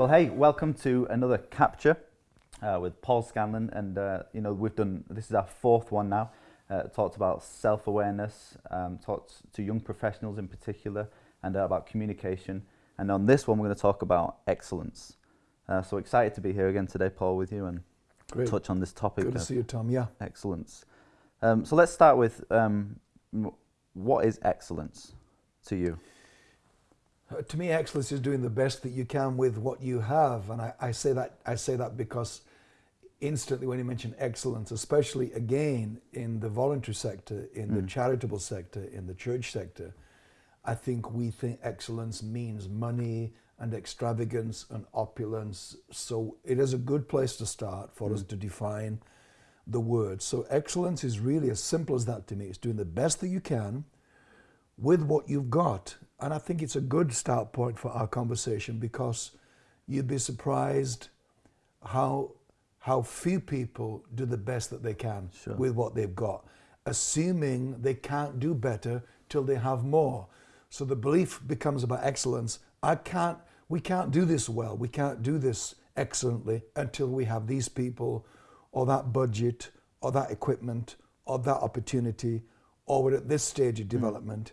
Well, hey, welcome to another capture uh, with Paul Scanlon, and uh, you know we've done this is our fourth one now. Uh, talked about self-awareness, um, talked to young professionals in particular, and uh, about communication. And on this one, we're going to talk about excellence. Uh, so excited to be here again today, Paul, with you and Great. touch on this topic. Good to see you, Tom. Yeah. Excellence. Um, so let's start with um, what is excellence to you? To me, excellence is doing the best that you can with what you have, and I, I say that I say that because instantly when you mention excellence, especially again in the voluntary sector, in the hmm. charitable sector, in the church sector, I think we think excellence means money and extravagance and opulence. So it is a good place to start for hmm. us to define the word. So excellence is really as simple as that to me. It's doing the best that you can with what you've got. And I think it's a good start point for our conversation because you'd be surprised how how few people do the best that they can Sure. with what they've got, assuming they can't do better till they have more. So the belief becomes about excellence. I can't we can't do this well. We can't do this excellently until we have these people or that budget or that equipment or that opportunity or we're at this stage of hmm. development.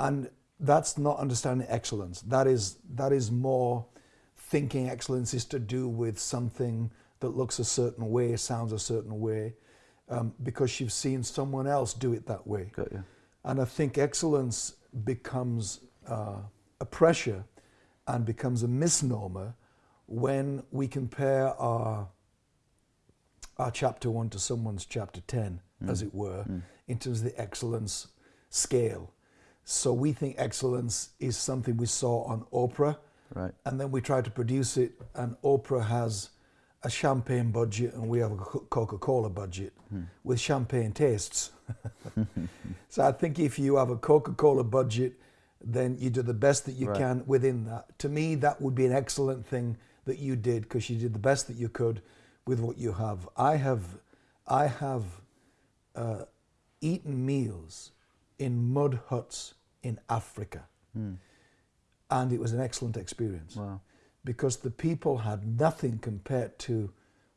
And that's not understanding excellence. That is that is more thinking excellence is to do with something that looks a certain way, sounds a certain way, um, because you've seen someone else do it that way. Got you. And I think excellence becomes uh, a pressure and becomes a misnomer when we compare our our chapter one to someone's chapter 10, as it were, in terms of the excellence scale. So we think excellence is something we saw on Oprah, Right. and then we try to produce it, and Oprah has a champagne budget, and we have a Coca Cola budget with champagne tastes. so I think if you have a Coca Cola budget, then you do the best that you Right. can within that. To me, that would be an excellent thing that you did because you did the best that you could with what you have. I have, I have uh, eaten meals in mud huts in Africa, and it was an excellent experience Wow. because the people had nothing compared to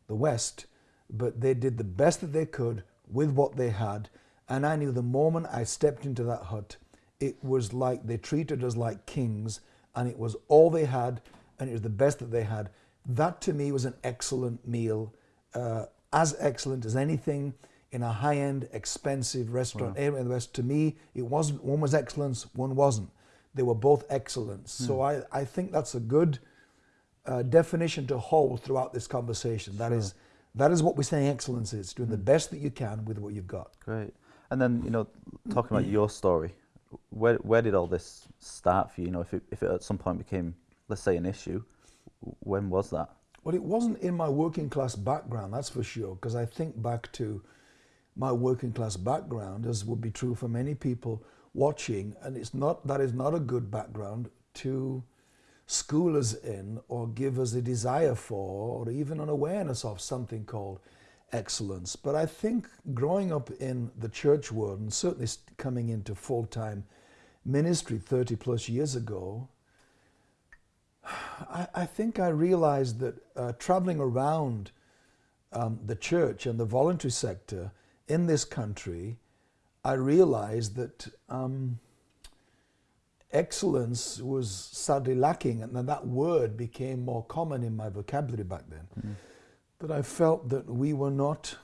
the West, but they did the best that they could with what they had. And I knew the moment I stepped into that hut, it was like they treated us like kings, and it was all they had, and it was the best that they had. That to me was an excellent meal, uh, as excellent as anything in a high end, expensive restaurant anywhere in the West. To me, it wasn't, one was excellence, one wasn't. They were both excellent. So I, I think that's a good uh, definition to hold throughout this conversation. That is, that is what we're saying excellence is doing the best that you can with what you've got. Great. And then, you know, talking about your story, where where did all this start for you? You know, if it, if it at some point became, let's say, an issue, when was that? Well, it wasn't in my working class background, that's for sure, because I think back to my working class background, as would be true for many people watching, and it's not that is not a good background to school us in or give us a desire for or even an awareness of something called excellence. But I think growing up in the church world and certainly coming into full time ministry 30 plus years ago, I, I think I realized that uh, traveling around um, the church and the voluntary sector in this country, I realized that um, excellence was sadly lacking, and then that word became more common in my vocabulary back then. That I felt that we were not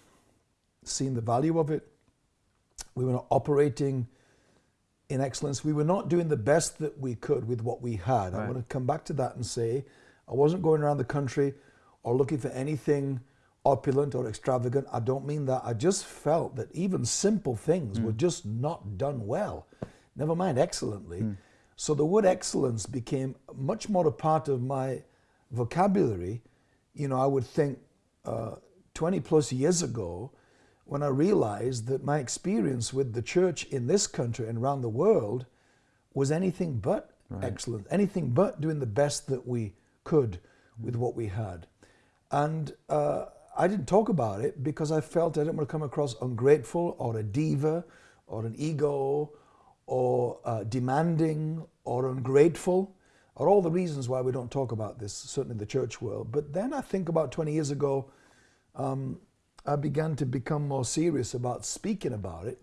seeing the value of it, we were not operating in excellence. We were not doing the best that we could with what we had. I want to come back to that and say I wasn't going around the country or looking for anything opulent or extravagant. I don't mean that. I just felt that even simple things were just not done well, never mind excellently. So the word excellence became much more a part of my vocabulary. You know, I would think uh, 20 plus years ago, when I realized that my experience with the church in this country and around the world was anything but excellent, anything but doing the best that we could with what we had. And uh, I didn't talk about it because I felt I didn't want to come across ungrateful or a diva or an ego or uh, demanding or ungrateful. are all the reasons why we don't talk about this, certainly in the church world. But then I think about 20 years ago, um, I began to become more serious about speaking about it.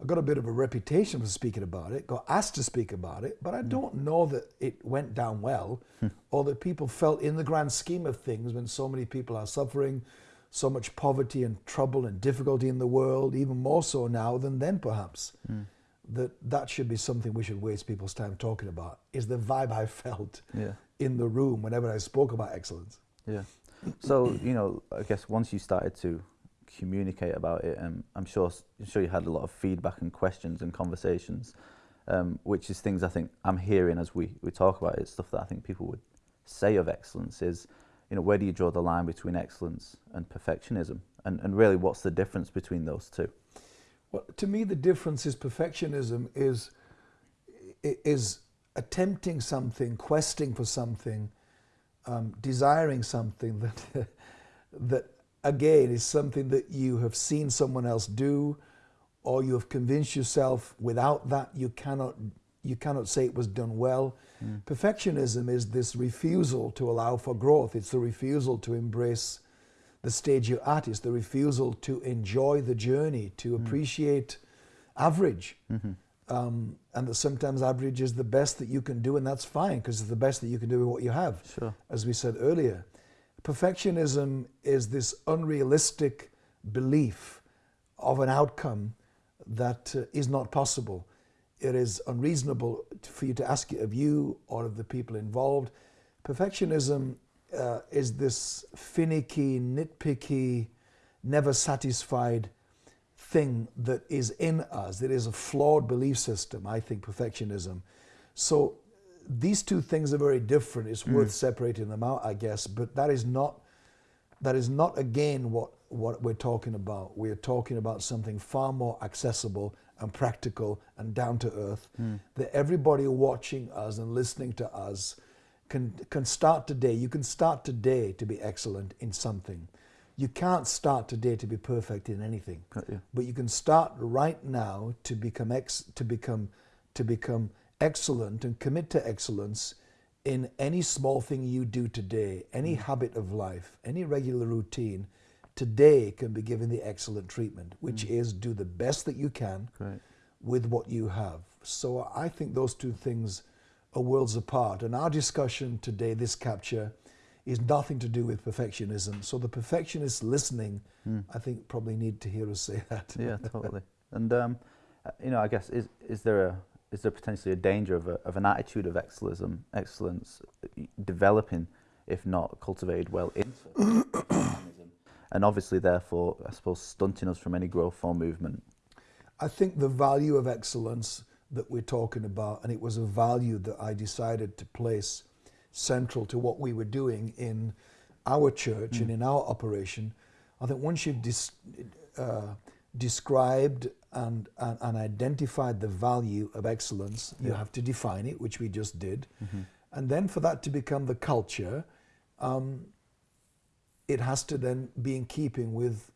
I got a bit of a reputation for speaking about it, got asked to speak about it, but I hmm. don't know that it went down well hmm. or that people felt in the grand scheme of things when so many people are suffering, so much poverty and trouble and difficulty in the world, even more so now than then perhaps, hmm. that that should be something we should waste people's time talking about, is the vibe I felt Yeah. in the room whenever I spoke about excellence. Yeah. So you know, I guess once you started to communicate about it, and I'm sure I'm sure you had a lot of feedback and questions and conversations, um, which is things I think I'm hearing as we we talk about it. Stuff that I think people would say of excellence is, you know, where do you draw the line between excellence and perfectionism, and and really what's the difference between those two? Well, to me, the difference is perfectionism is is attempting something, questing for something, um, desiring something that that again is something that you have seen someone else do, or you have convinced yourself without that you cannot you cannot say it was done well. Hmm. Perfectionism is this refusal to allow for growth. It's the refusal to embrace the stage you're at. It's the refusal to enjoy the journey, to hmm. appreciate average. Mm-hmm. Um, and that sometimes average is the best that you can do, and that's fine because it's the best that you can do with what you have, Sure. as we said earlier. Perfectionism is this unrealistic belief of an outcome that uh, is not possible. It is unreasonable for you to ask it of you or of the people involved. Perfectionism uh, is this finicky, nitpicky, never satisfied thing that is in us. It is a flawed belief system, I think, perfectionism. So these two things are very different. It's hmm. worth separating them out, I guess, but that is not that is not again what what we're talking about. We're talking about something far more accessible and practical and down to earth hmm. that everybody watching us and listening to us can can start today. You can start today to be excellent in something. You can't start today to be perfect in anything you. but you can start right now to become ex, to become to become excellent and commit to excellence in any small thing you do today any habit of life any regular routine today can be given the excellent treatment which is do the best that you can Great. with what you have. So i think those two things are worlds apart and our discussion today this capture is nothing to do with perfectionism. So the perfectionists listening i think probably need to hear us say that. Yeah, totally. And um, uh, you know, I guess is is there a is there potentially a danger of a, of an attitude of excellence, excellence developing, if not cultivated well into and obviously therefore I suppose stunting us from any growth or movement. I think the value of excellence that we're talking about, and it was a value that I decided to place central to what we were doing in our church and in our operation. I think once you've dis- uh, described and, and, and identified the value of excellence, you have to define it, which we just did. And then for that to become the culture, um, it has to then be in keeping with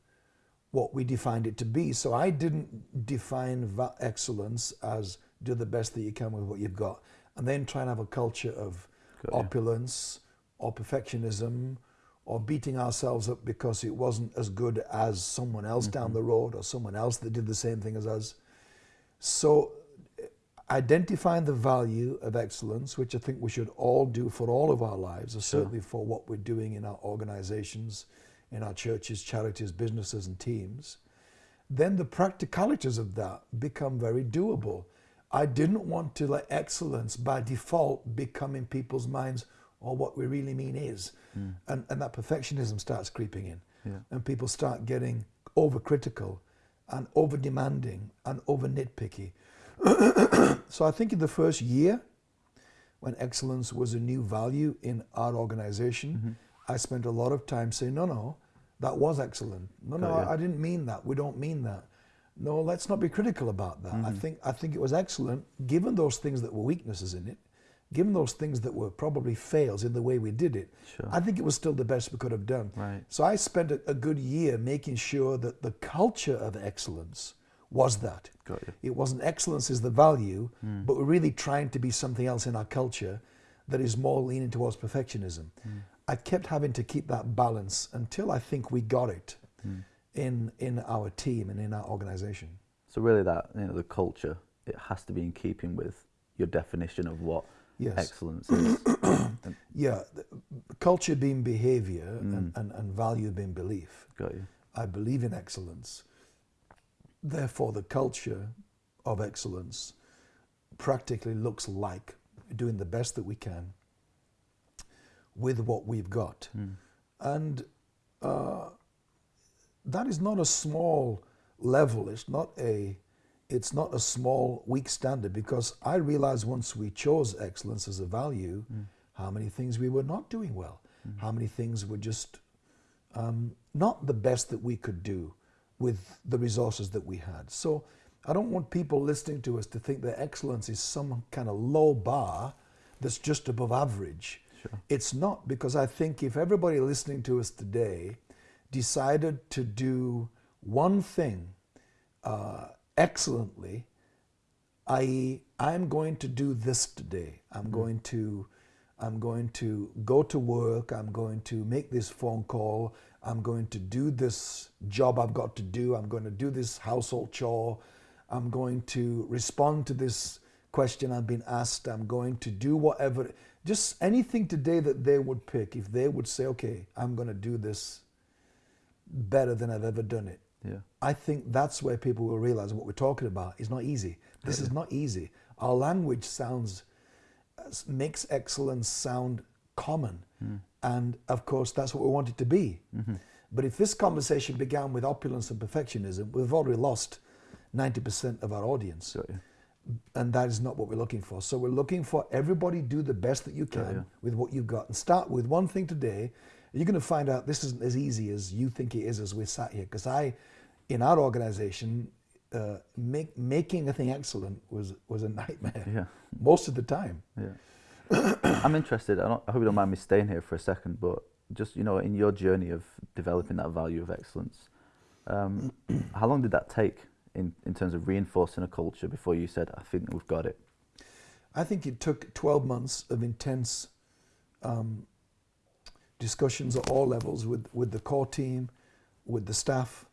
what we defined it to be. So I didn't define va- excellence as do the best that you can with what you've got, and then try and have a culture of Got you. opulence or perfectionism or beating ourselves up because it wasn't as good as someone else down Mm-hmm. the road or someone else that did the same thing as us. So eh, identifying the value of excellence, which I think we should all do for all of our lives, or certainly for what we're doing in our organizations, in our churches, charities, businesses, and teams, then the practicalities of that become very doable. I didn't want to let excellence by default become in people's minds or what we really mean is. Hmm. And, and that perfectionism starts creeping in. Yeah. And people start getting overcritical and over demanding and over nitpicky. so I think in the first year, when excellence was a new value in our organization, mm-hmm. I spent a lot of time saying, no, no, that was excellent. No, no, Got you. I, I didn't mean that. We don't mean that. No, let's not be critical about that. I mm-hmm. think I think it was excellent, given those things that were weaknesses in it, given those things that were probably fails in the way we did it. Sure. I think it was still the best we could have done. Right. So I spent a, a good year making sure that the culture of excellence was that. It wasn't excellence is the value, hmm. but we're really trying to be something else in our culture that is more leaning towards perfectionism. Hmm. I kept having to keep that balance until I think we got it hmm. in in our team and in our organization. So really, that you know, the culture it has to be in keeping with your definition of what Yes. excellence. Yeah, culture being behavior and, and, and value being belief. Got you. I believe in excellence. Therefore, the culture of excellence practically looks like doing the best that we can with what we've got. And uh, that is not a small level. It's not a it's not a small weak standard because I realized once we chose excellence as a value, how many things we were not doing well, how many things were just um, not the best that we could do with the resources that we had. So I don't want people listening to us to think that excellence is some kind of low bar that's just above average. It's not because I think if everybody listening to us today decided to do one thing uh, excellently, i.e., I'm going to do this today. I'm hmm. going to, I'm going to go to work. I'm going to make this phone call. I'm going to do this job I've got to do. I'm going to do this household chore. I'm going to respond to this question I've been asked. I'm going to do whatever, just anything today that they would pick. If they would say, "Okay, I'm going to do this better than I've ever done it,". I think that's where people will realize what we're talking about is not easy. This is not easy. Our language sounds makes excellence sound common, hmm. and of course that's what we want it to be. Mm-hmm. But if this conversation began with opulence and perfectionism, we've already lost ninety percent of our audience, Got you. and that is not what we're looking for. So we're looking for everybody do the best that you can yeah. with what you've got, and start with one thing today. You're going to find out this isn't as easy as you think it is as we sat here. Because I, in our organization, uh, make, making a thing excellent was was a nightmare Yeah. most of the time. Yeah. I'm interested. I, don't, I hope you don't mind me staying here for a second, but just you know, in your journey of developing that value of excellence, um, how long did that take in, in terms of reinforcing a culture before you said, "I think we've got it"? I think it took 12 months of intense um, discussions at all levels with, with the core team, with the staff,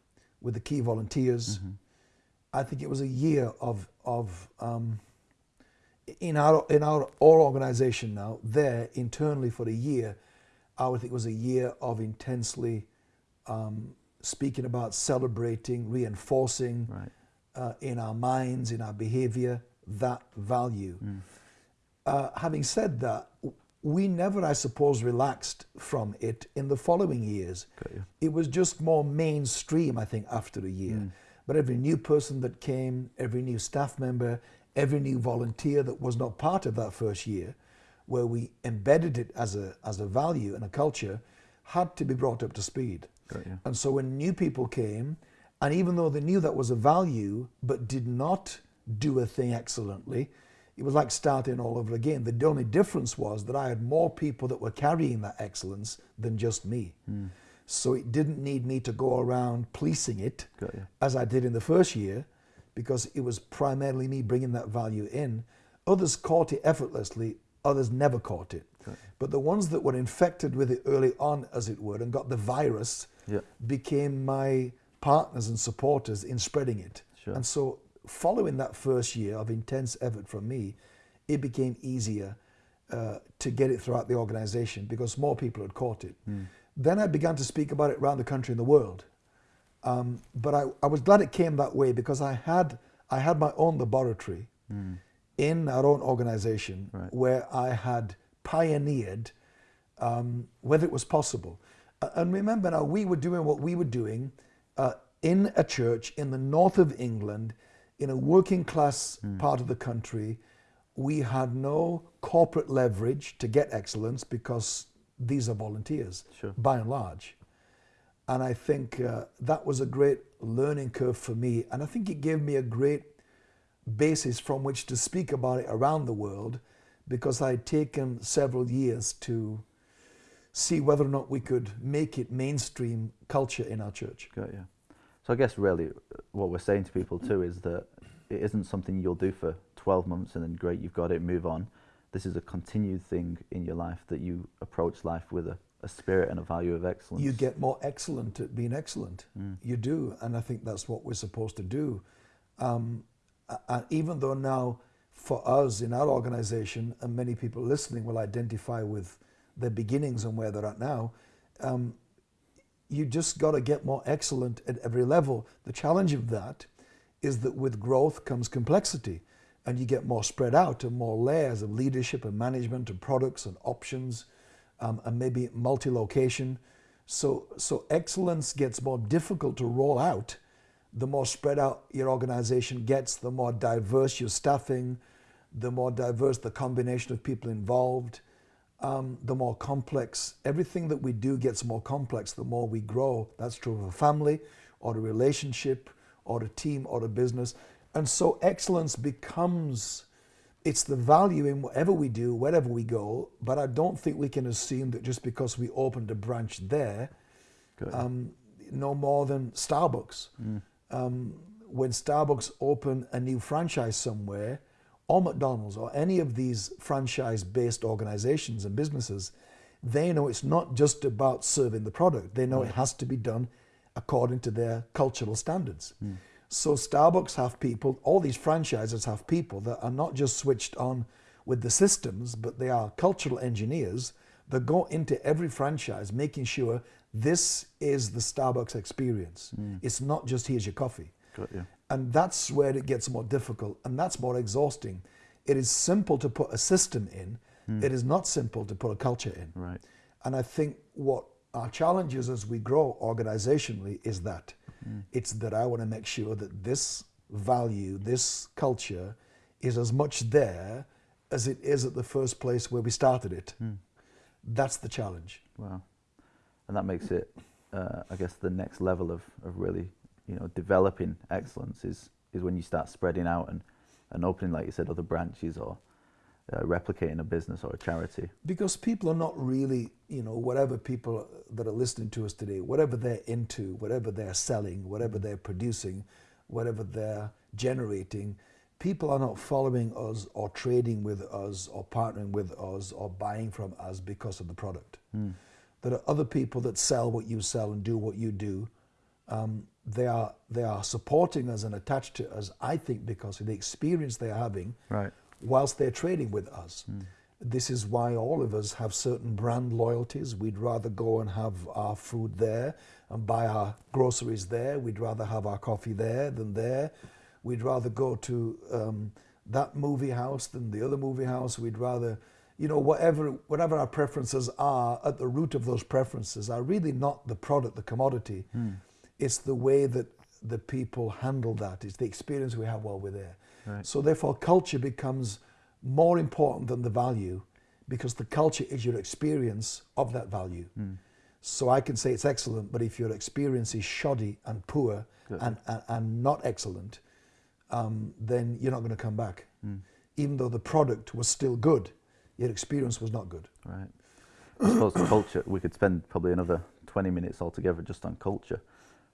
with the key volunteers. I think it was a year of, of um, in our in our our organization now there internally for a year. I would think it was a year of intensely um, speaking about celebrating, reinforcing Right. uh, in our minds, in our behavior, that value. Uh, having said that, we never, I suppose, relaxed from it in the following years. It was just more mainstream, I think, after a year. But every new person that came, every new staff member, every new volunteer that was not part of that first year, where we embedded it as a, as a value and a culture, had to be brought up to speed. And so when new people came, and even though they knew that was a value, but did not do a thing excellently, it was like starting all over again. The only difference was that I had more people that were carrying that excellence than just me. Hmm. So it didn't need me to go around policing it as I did in the first year, because it was primarily me bringing that value in. Others caught it effortlessly, others never caught it. But the ones that were infected with it early on, as it were, and got the virus, Yeah. became my partners and supporters in spreading it. Sure. And so, following that first year of intense effort from me, it became easier uh, to get it throughout the organization because more people had caught it. Then I began to speak about it around the country and the world. Um, but I, I was glad it came that way because I had I had my own laboratory in our own organization Right. where I had pioneered um, whether it was possible. Uh, and remember now, we were doing what we were doing uh, in a church in the north of England, in a working class part of the country. We had no corporate leverage to get excellence because these are volunteers, Sure. by and large. And I think uh, that was a great learning curve for me. And I think it gave me a great basis from which to speak about it around the world because I had taken several years to see whether or not we could make it mainstream culture in our church. Got you. So I guess really uh, what we're saying to people too is that it isn't something you'll do for 12 months and then great, you've got it, move on. this is a continued thing in your life that you approach life with a, a spirit and a value of excellence. You get more excellent at being excellent. Mm. You do, and I think that's what we're supposed to do. Um, and even though now, for us in our organization, and many people listening will identify with their beginnings and where they're at now, um, you just got to get more excellent at every level. The challenge of that is that with growth comes complexity, and you get more spread out and more layers of leadership and management and products and options, um, and maybe multi-location. So, so excellence gets more difficult to roll out. The more spread out your organization gets, the more diverse your staffing, the more diverse the combination of people involved um, the more complex everything that we do gets more complex the more we grow. That's true of a family or a relationship or a team or a business. And so excellence becomes it's the value in whatever we do, wherever we go. But I don't think we can assume that just because we opened a branch there, um, no more than Starbucks. Mm. Um, when Starbucks open a new franchise somewhere, or McDonald's or any of these franchise based organizations and businesses, they know it's not just about serving the product. They know it has to be done according to their cultural standards. Mm. So Starbucks have people, all these franchises have people that are not just switched on with the systems, but they are cultural engineers that go into every franchise making sure this is the Starbucks experience. Mm. It's not just here's your coffee. Got you. And that's where it gets more difficult and that's more exhausting. It is simple to put a system in, mm. it is not simple to put a culture in. Right. And I think what our challenge is as we grow organizationally is that mm. it's that I want to make sure that this value, this culture is as much there as it is at the first place where we started it. Mm. That's the challenge. Wow. And that makes it, uh, I guess, the next level of, of really you know, developing excellence is, is when you start spreading out and, and opening, like you said, other branches or uh, replicating a business or a charity. Because people are not really, you know, whatever people that are listening to us today, whatever they're into, whatever they're selling, whatever they're producing, whatever they're generating, people are not following us or trading with us or partnering with us or buying from us because of the product. Mm. There are other people that sell what you sell and do what you do. Um, they are they are supporting us and attached to us. I think because of the experience they're having, right. whilst they're trading with us. Mm. This is why all of us have certain brand loyalties. We'd rather go and have our food there and buy our groceries there. We'd rather have our coffee there than there. We'd rather go to um, that movie house than the other movie house. We'd rather, you know, whatever whatever our preferences are, at the root of those preferences are really not the product, the commodity. Mm it's the way that the people handle that. It's the experience we have while we're there. Right. So therefore, culture becomes more important than the value because the culture is your experience of that value. Mm. So I can say it's excellent, but if your experience is shoddy and poor and, and, and, not excellent, um, then you're not going to come back. Mm. Even though the product was still good, your experience was not good. Right. I suppose culture, we could spend probably another 20 minutes altogether just on culture.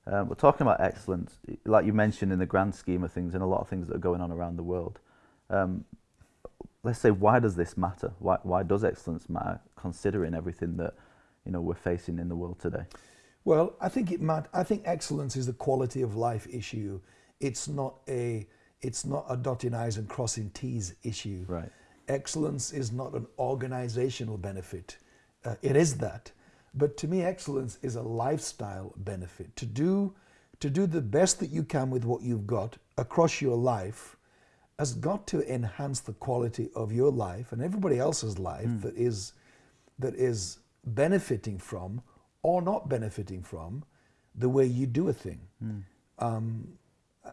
Um, we're talking about excellence, like you mentioned in the grand scheme of things, and a lot of things that are going on around the world. Um, let's say, why does this matter? Why, why does excellence matter, considering everything that you know we're facing in the world today? Well, I think it matters. I think excellence is a quality of life issue. It's not a it's not a dotting i's and crossing t's issue. Right. Excellence is not an organizational benefit. Uh, it is that, but to me, excellence is a lifestyle benefit. To do, to do the best that you can with what you've got across your life has got to enhance the quality of your life and everybody else's life mm. that is that is benefiting from or not benefiting from the way you do a thing. Mm. Um,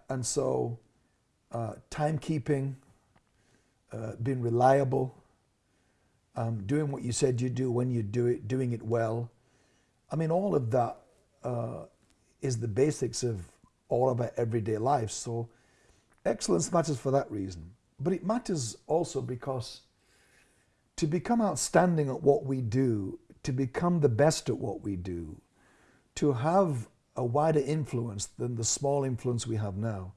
and so, uh, timekeeping, uh, being reliable, um, doing what you said you do when you do it, doing it well, I mean, all of that uh, is the basics of all of our everyday lives. So excellence matters for that reason. But it matters also because to become outstanding at what we do, to become the best at what we do, to have a wider influence than the small influence we have now,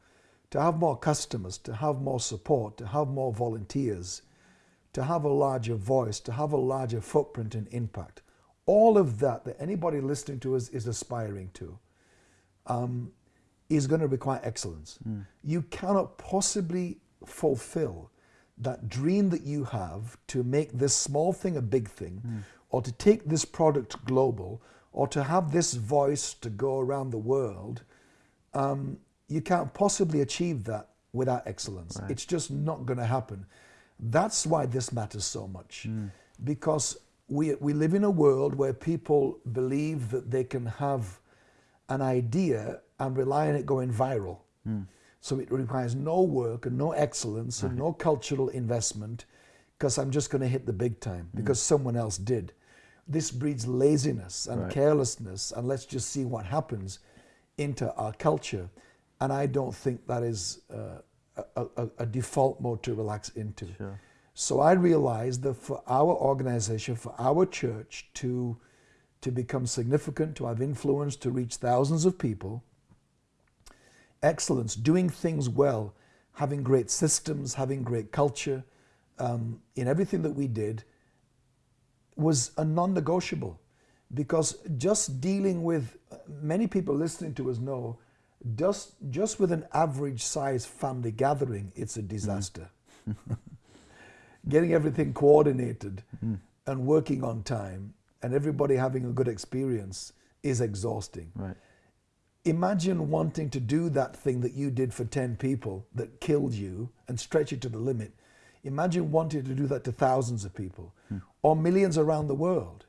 to have more customers, to have more support, to have more volunteers, to have a larger voice, to have a larger footprint and impact. All of that that anybody listening to us is aspiring to um, is going to require excellence. Mm. You cannot possibly fulfill that dream that you have to make this small thing a big thing, mm. or to take this product global, or to have this voice to go around the world. Um, you can't possibly achieve that without excellence. Right. It's just not going to happen. That's why this matters so much. Mm. Because we, we live in a world where people believe that they can have an idea and rely on it going viral. Mm. So it requires no work and no excellence right. and no cultural investment because I'm just going to hit the big time mm. because someone else did. This breeds laziness and right. carelessness and let's just see what happens into our culture. And I don't think that is uh, a, a, a, default mode to relax into. Sure. So I realized that for our organization, for our church to, to become significant, to have influence, to reach thousands of people, excellence, doing things well, having great systems, having great culture um, in everything that we did was a non negotiable. Because just dealing with many people listening to us know just, just with an average size family gathering, it's a disaster. Mm. Getting everything coordinated mm. and working on time and everybody having a good experience is exhausting. Right. Imagine wanting to do that thing that you did for 10 people that killed you and stretch it to the limit. Imagine wanting to do that to thousands of people mm. or millions around the world.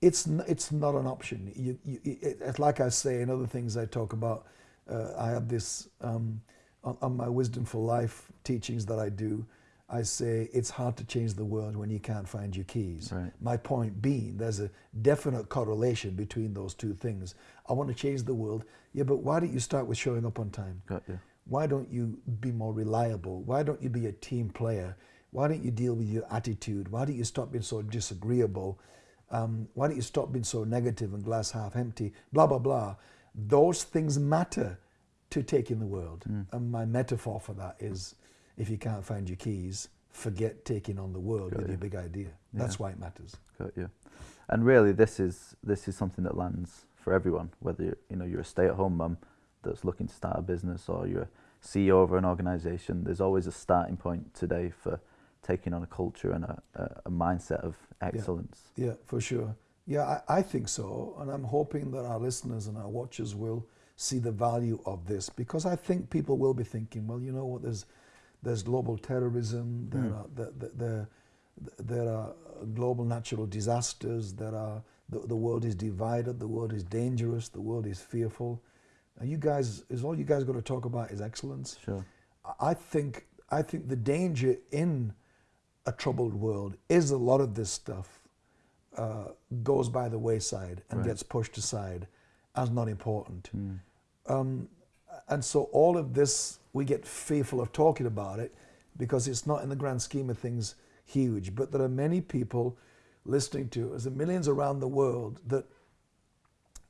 It's, it's not an option. You, you, it, like I say in other things I talk about, uh, I have this um, on, on, my Wisdom for Life teachings that I do. I say it's hard to change the world when you can't find your keys. Right. My point being, there's a definite correlation between those two things. I want to change the world. Yeah, but why don't you start with showing up on time? Got you. Why don't you be more reliable? Why don't you be a team player? Why don't you deal with your attitude? Why don't you stop being so disagreeable? Um, why don't you stop being so negative and glass half empty? Blah, blah, blah those things matter to taking the world. Mm. And my metaphor for that is if you can't find your keys, forget taking on the world Got with you. your big idea. Yeah. That's why it matters. Got you. And really, this is this is something that lands for everyone. Whether you're, you know you're a stay-at-home mum that's looking to start a business, or you're a CEO of an organisation, there's always a starting point today for taking on a culture and a, a, a mindset of excellence. Yeah, yeah for sure. Yeah, I, I, think so. And I'm hoping that our listeners and our watchers will see the value of this because I think people will be thinking, well, you know what, there's, there's global terrorism, there, mm. are, there, there, there are global natural disasters, there are, the, the world is divided, the world is dangerous, the world is fearful. And you guys, is all you guys got to talk about is excellence. Sure. I think, I think the danger in a troubled world is a lot of this stuff uh, goes by the wayside and right. gets pushed aside as not important. Mm. Um, and so all of this, we get fearful of talking about it because it's not in the grand scheme of things huge. But there are many people listening to us and millions around the world that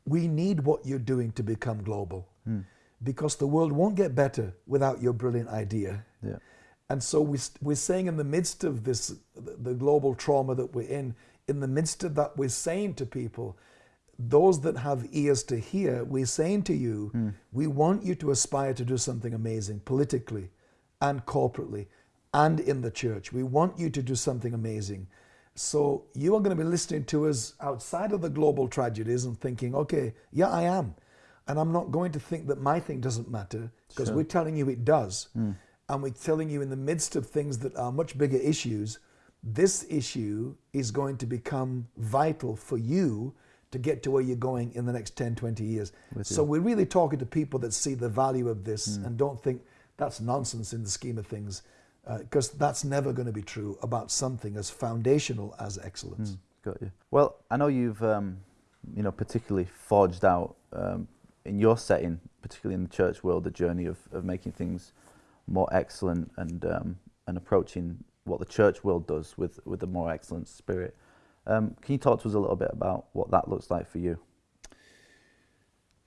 we need what you're doing to become global mm. because the world won't get better without your brilliant idea. Yeah. And so we, we're saying in the midst of this, the global trauma that we're in, in the midst of that, we're saying to people, those that have ears to hear, we're saying to you, mm. we want you to aspire to do something amazing politically and corporately and in the church. We want you to do something amazing. So you are going to be listening to us outside of the global tragedies and thinking, okay, yeah, I am. And I'm not going to think that my thing doesn't matter because sure. we're telling you it does. Mm. And we're telling you in the midst of things that are much bigger issues, this issue is going to become vital for you to get to where you're going in the next 10, 20 years. So we're really talking to people that see the value of this mm. and don't think that's nonsense in the scheme of things, because uh, that's never going to be true about something as foundational as excellence. Mm. Got you. Well, I know you've, um, you know, particularly forged out um, in your setting, particularly in the church world, the journey of, of making things more excellent and um, and approaching what the church world does with, with a more excellent spirit. Um, can you talk to us a little bit about what that looks like for you?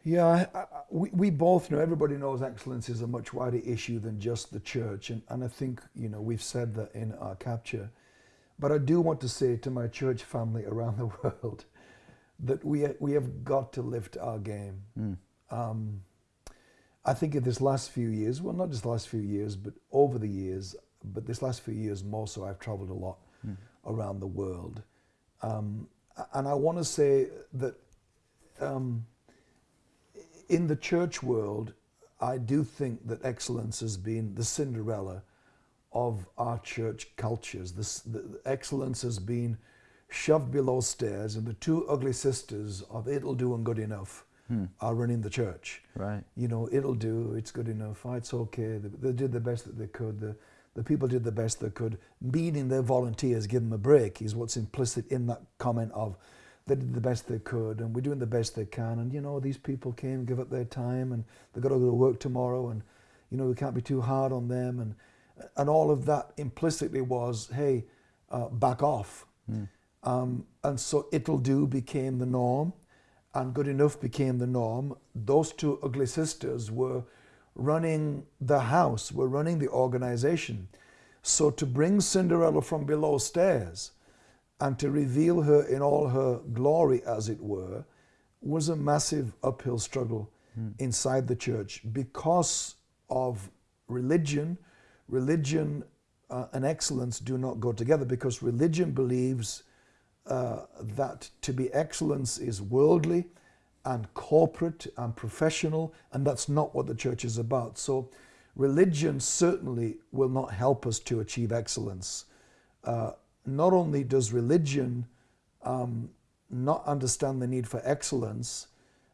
Yeah, I, I, we, we both know, everybody knows excellence is a much wider issue than just the church. And, and I think, you know, we've said that in our capture. But I do want to say to my church family around the world that we, we have got to lift our game. Mm. Um, I think in this last few years, well, not just the last few years, but over the years, but this last few years more so, I've traveled a lot Mm. around the world. Um, and I want to say that um, in the church world, I do think that excellence has been the Cinderella of our church cultures. This, the, excellence has been shoved below stairs, and the two ugly sisters of it'll do and good enough Hmm. are running the church. Right. You know, it'll do, it's good enough, it's okay. They, they did the best that they could. The, the people did the best they could. Meaning their volunteers, give them a break, is what's implicit in that comment of they did the best they could and we're doing the best they can. And, you know, these people came, give up their time and they've got to go to work tomorrow and, you know, we can't be too hard on them. And, and all of that implicitly was, hey, uh, back off. Mm. Um, and so it'll do became the norm and good enough became the norm. Those two ugly sisters were running the house, were running the organization. So to bring Cinderella from below stairs and to reveal her in all her glory, as it were, was a massive uphill struggle inside the church because of religion. Religion uh, and excellence do not go together because religion believes uh, that to be excellence is worldly and corporate and professional, and that's not what the church is about. So, religion certainly will not help us to achieve excellence. Uh, not only does religion um, not understand the need for excellence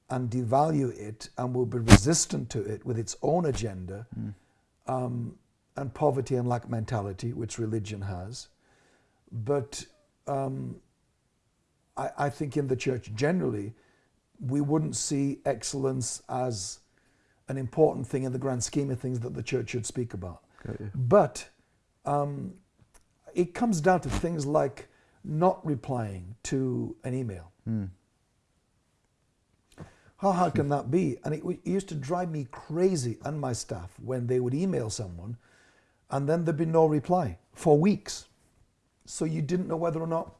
and devalue it and will be resistant to it with its own agenda um, and poverty and lack mentality, which religion has, but um, I, I think in the church generally, we wouldn't see excellence as an important thing in the grand scheme of things that the church should speak about. But um, it comes down to things like not replying to an email. Mm. How hard can that be? And it, it used to drive me crazy and my staff when they would email someone and then there'd be no reply for weeks. So you didn't know whether or not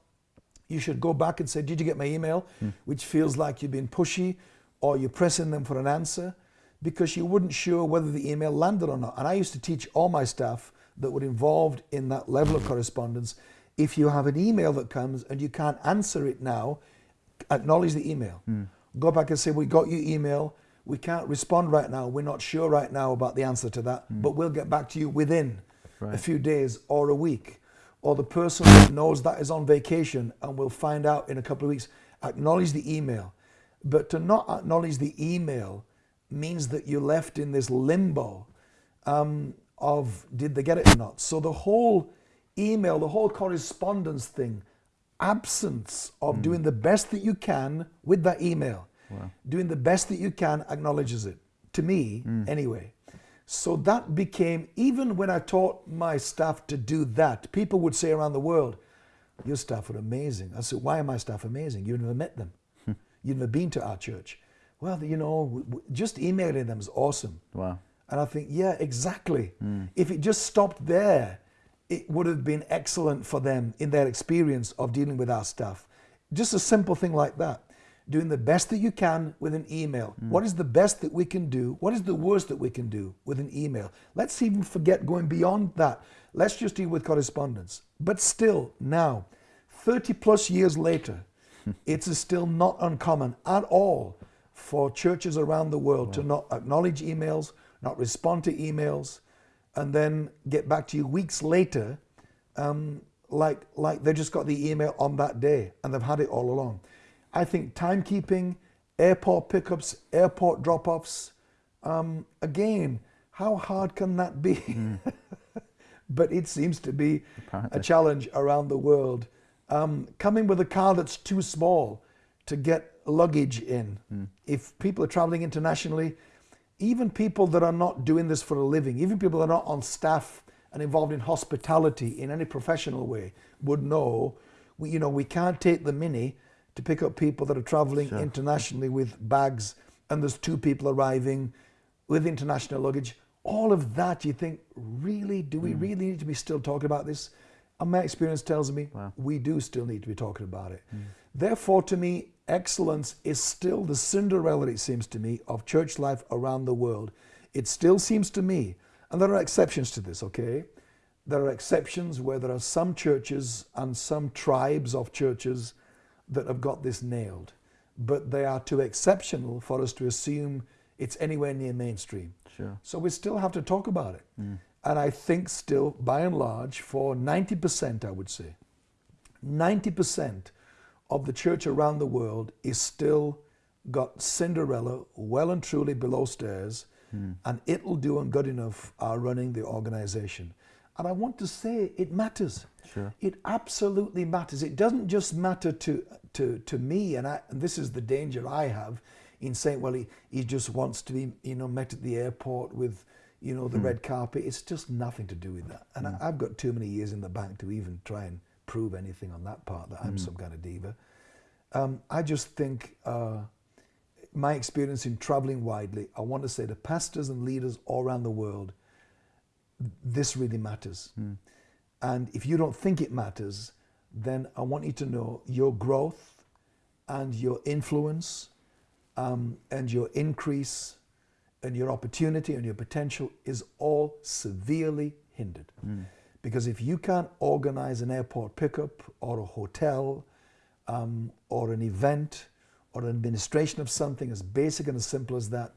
you should go back and say, Did you get my email? Hmm. Which feels like you've been pushy or you're pressing them for an answer because you weren't sure whether the email landed or not. And I used to teach all my staff that were involved in that level of correspondence if you have an email that comes and you can't answer it now, acknowledge the email. Hmm. Go back and say, We got your email. We can't respond right now. We're not sure right now about the answer to that, hmm. but we'll get back to you within a few days or a week. Or the person that knows that is on vacation and will find out in a couple of weeks. Acknowledge the email. But to not acknowledge the email means that you're left in this limbo um, of did they get it or not. So the whole email, the whole correspondence thing, absence of doing the best that you can with that email, Wow. doing the best that you can acknowledges it. To me, anyway. So that became, even when I taught my staff to do that, people would say around the world, Your staff are amazing. I said, Why are my staff amazing? You've never met them. Hmm. You've never been to our church. Well, you know, just emailing them is awesome. Wow. And I think, yeah, exactly. Hmm. If it just stopped there, it would have been excellent for them in their experience of dealing with our staff. Just a simple thing like that. Doing the best that you can with an email. What is the best that we can do? What is the worst that we can do with an email? Let's even forget going beyond that. Let's just deal with correspondence. But still, now, 30 plus years later, it's still not uncommon at all for churches around the world to not acknowledge emails, not respond to emails, and then get back to you weeks later, um, like like they just got the email on that day and they've had it all along. I think timekeeping, airport pickups, airport drop-offs, um, again, how hard can that be? but it seems to be a challenge around the world. Um, coming with a car that's too small to get luggage in. If people are traveling internationally, even people that are not doing this for a living, even people that are not on staff and involved in hospitality in any professional way, would know, we, you know, we can't take the mini to pick up people that are traveling Sure. internationally with bags, and there's two people arriving with international luggage. All of that, you think, really, do we mm. really need to be still talking about this? And my experience tells me Wow. we do still need to be talking about it. Mm. Therefore, to me, excellence is still the Cinderella, it seems to me, of church life around the world. It still seems to me, and there are exceptions to this, okay? There are exceptions where there are some churches and some tribes of churches that have got this nailed, but they are too exceptional for us to assume it's anywhere near mainstream. Sure. So we still have to talk about it. Mm. And I think still, by and large, for 90%, I would say, 90% of the church around the world is still got Cinderella well and truly below stairs, hmm. and it'll do and good enough are running the organization. And I want to say it matters. Sure. It absolutely matters. It doesn't just matter to to to me, and, I, and this is the danger I have in saying, well, he, he just wants to be, you know, met at the airport with, you know, the red carpet. It's just nothing to do with that. And I, I've got too many years in the bank to even try and prove anything on that part that I'm some kind of diva. Um, I just think uh, my experience in traveling widely, I want to say to pastors and leaders all around the world, this really matters. And if you don't think it matters, then I want you to know your growth and your influence um, and your increase and your opportunity and your potential is all severely hindered. Because if you can't organize an airport pickup or a hotel um, or an event or an administration of something as basic and as simple as that,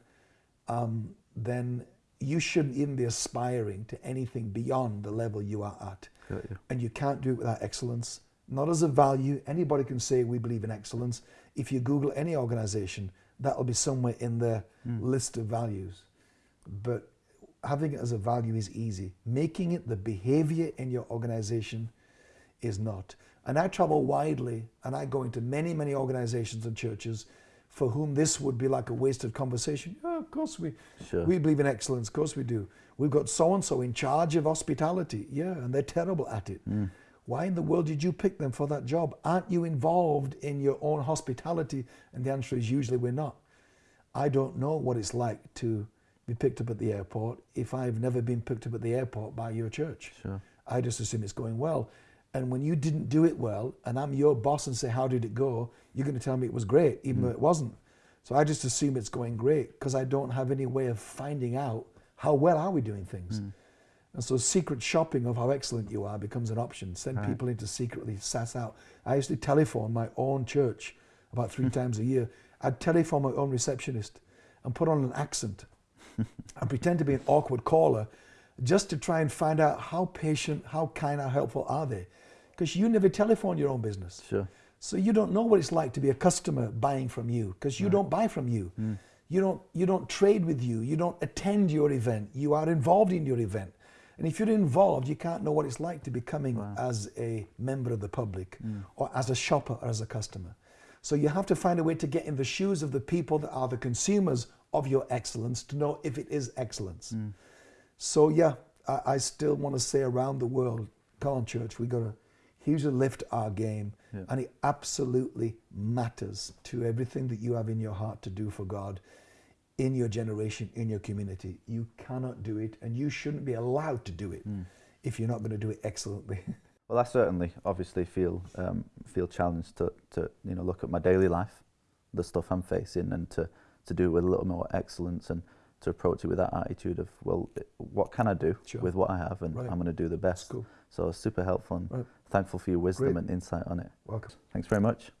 um, then you shouldn't even be aspiring to anything beyond the level you are at. And you can't do it without excellence, not as a value. Anybody can say we believe in excellence. If you Google any organization, that'll be somewhere in their hmm. list of values. But having it as a value is easy. Making it the behavior in your organization is not. And I travel widely and I go into many, many organizations and churches for whom this would be like a wasted conversation. Yeah, of course we Sure. we believe in excellence, of course we do. We've got so and so in charge of hospitality. Yeah, and they're terrible at it. Hmm. Why in the world did you pick them for that job? Aren't you involved in your own hospitality? And the answer is usually we're not. I don't know what it's like to be picked up at the airport if I've never been picked up at the airport by your church. Sure. I just assume it's going well. And when you didn't do it well, and I'm your boss and say, How did it go? You're going to tell me it was great, even mm. though it wasn't. So I just assume it's going great because I don't have any way of finding out how well are we doing things. Mm. And so secret shopping of how excellent you are becomes an option. Send Right. people in to secretly sass out. I used to telephone my own church about three hmm. times a year. I'd telephone my own receptionist and put on an accent and pretend to be an awkward caller just to try and find out how patient, how kind, how helpful are they. Because you never telephone your own business. Sure. So you don't know what it's like to be a customer buying from you because you don't buy from you. Mm. You don't you don't trade with you. You don't attend your event. You are involved in your event. And if you're involved, you can't know what it's like to be coming as a member of the public mm. or as a shopper or as a customer. So you have to find a way to get in the shoes of the people that are the consumers of your excellence to know if it is excellence. Mm. So yeah, I, I still want to say around the world, come on, church, we got to lift our game, Yeah. and it absolutely matters to everything that you have in your heart to do for God, in your generation, in your community. You cannot do it, and you shouldn't be allowed to do it if you're not going to do it excellently. Well, I certainly, obviously, feel um, feel challenged to, to you know look at my daily life, the stuff I'm facing, and to, to do it with a little more excellence and to approach it with that attitude of well, what can I do Sure. with what I have, and Right. I'm going to do the best. cool. So it's super helpful and Right thankful for your wisdom Great. and insight on it. Welcome. Thanks very much.